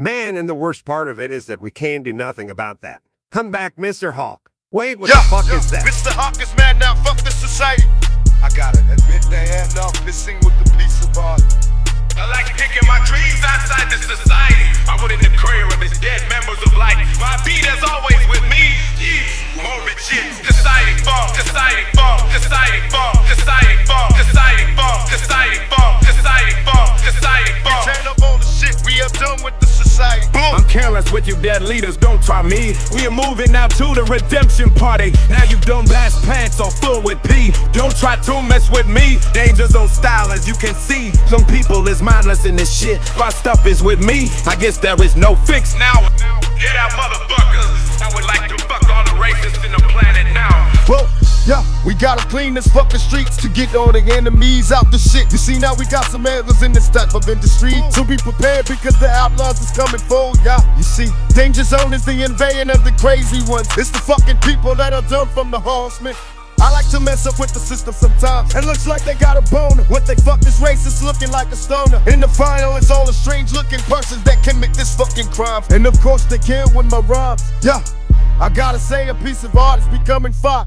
Man, and the worst part of it is that we can do nothing about that. Come back, Mr. Hawk. Wait, what Yeah, the fuck yeah. is that? Mr. Hawk is mad now, fuck this society. I gotta admit they had enough missing with the piece of art. I like picking my dreams outside the society. I put in the career of its dead members of life. My beat is always with me. Yeah, morbid shit. Society fall, society fall, society fall, careless with you dead leaders, don't try me. We are moving now to the redemption party. Now you done blast pants or full with pee Don't try to mess with me. Dangers on style, as you can see. Some people is mindless in this shit. My stuff is with me. I guess there is no fix now. Get out, motherfuckers. Yeah, we gotta clean this fucking streets to get all the enemies out the shit. You see, now we got some antlers in this type of industry. So be prepared because the outlaws is coming for ya. You see, Danger Zone is the invasion of the crazy ones. It's the fucking people that are done from the horsemen. I like to mess up with the system sometimes. It looks like they got a boner. What they fuck this racist looking like a stoner. In the final, it's all the strange looking persons that commit this fucking crime. And of course, they kill with my rhymes. Yeah, I gotta say, a piece of art is becoming fire.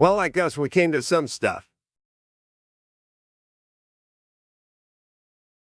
Well, I guess we came to some stuff.